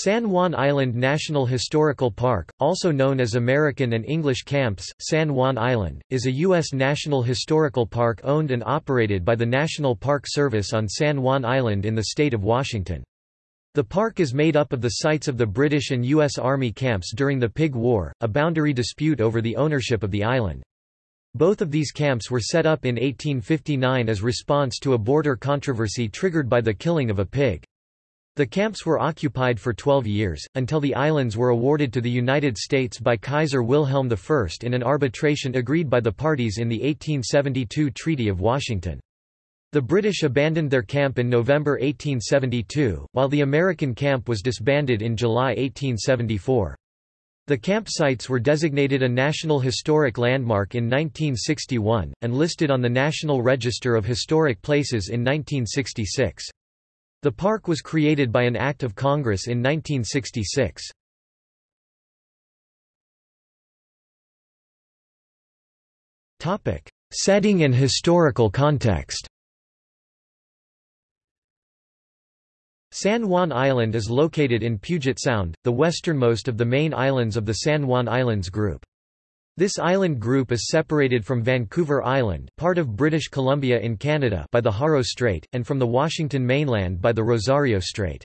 San Juan Island National Historical Park, also known as American and English Camps, San Juan Island, is a U.S. national historical park owned and operated by the National Park Service on San Juan Island in the state of Washington. The park is made up of the sites of the British and U.S. Army camps during the Pig War, a boundary dispute over the ownership of the island. Both of these camps were set up in 1859 as response to a border controversy triggered by the killing of a pig. The camps were occupied for 12 years, until the islands were awarded to the United States by Kaiser Wilhelm I in an arbitration agreed by the parties in the 1872 Treaty of Washington. The British abandoned their camp in November 1872, while the American camp was disbanded in July 1874. The campsites were designated a National Historic Landmark in 1961, and listed on the National Register of Historic Places in 1966. The park was created by an Act of Congress in 1966. Setting and historical context San Juan Island is located in Puget Sound, the westernmost of the main islands of the San Juan Islands group. This island group is separated from Vancouver Island part of British Columbia in Canada by the Haro Strait, and from the Washington mainland by the Rosario Strait.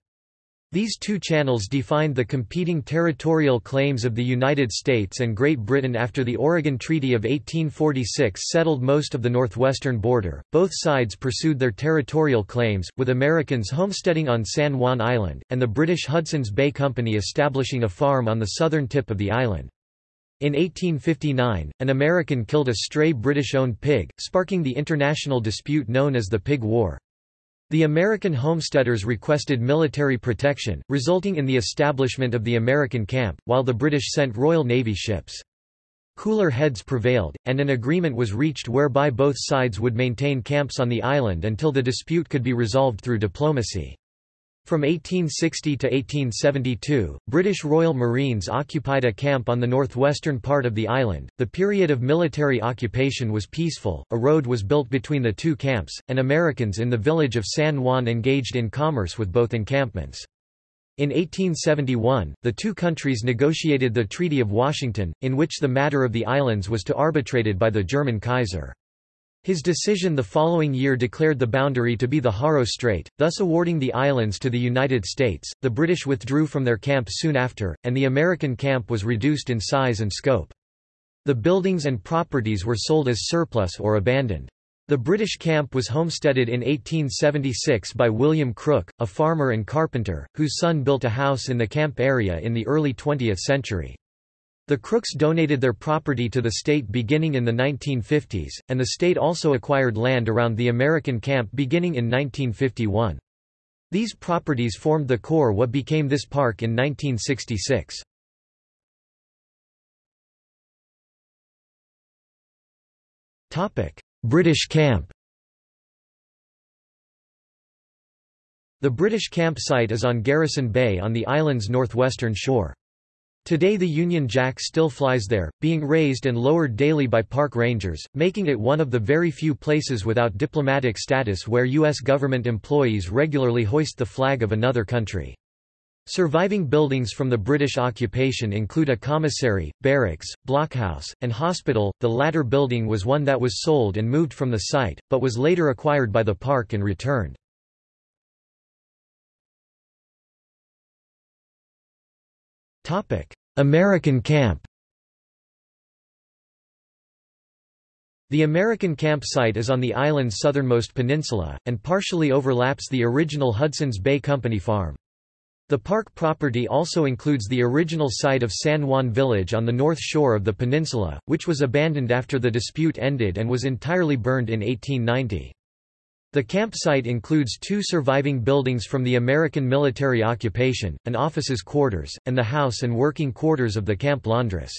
These two channels defined the competing territorial claims of the United States and Great Britain after the Oregon Treaty of 1846 settled most of the northwestern border. Both sides pursued their territorial claims, with Americans homesteading on San Juan Island, and the British Hudson's Bay Company establishing a farm on the southern tip of the island. In 1859, an American killed a stray British-owned pig, sparking the international dispute known as the Pig War. The American homesteaders requested military protection, resulting in the establishment of the American camp, while the British sent Royal Navy ships. Cooler heads prevailed, and an agreement was reached whereby both sides would maintain camps on the island until the dispute could be resolved through diplomacy. From 1860 to 1872, British Royal Marines occupied a camp on the northwestern part of the island. The period of military occupation was peaceful, a road was built between the two camps, and Americans in the village of San Juan engaged in commerce with both encampments. In 1871, the two countries negotiated the Treaty of Washington, in which the matter of the islands was to arbitrated by the German Kaiser. His decision the following year declared the boundary to be the Haro Strait, thus awarding the islands to the United States. The British withdrew from their camp soon after, and the American camp was reduced in size and scope. The buildings and properties were sold as surplus or abandoned. The British camp was homesteaded in 1876 by William Crook, a farmer and carpenter, whose son built a house in the camp area in the early 20th century. The Crooks donated their property to the state beginning in the 1950s, and the state also acquired land around the American camp beginning in 1951. These properties formed the core what became this park in 1966. British camp The British campsite is on Garrison Bay on the island's northwestern shore. Today the Union Jack still flies there, being raised and lowered daily by park rangers, making it one of the very few places without diplomatic status where U.S. government employees regularly hoist the flag of another country. Surviving buildings from the British occupation include a commissary, barracks, blockhouse, and hospital. The latter building was one that was sold and moved from the site, but was later acquired by the park and returned. American camp The American camp site is on the island's southernmost peninsula, and partially overlaps the original Hudson's Bay Company farm. The park property also includes the original site of San Juan Village on the north shore of the peninsula, which was abandoned after the dispute ended and was entirely burned in 1890. The campsite includes two surviving buildings from the American military occupation, an officers' quarters, and the house and working quarters of the camp laundress.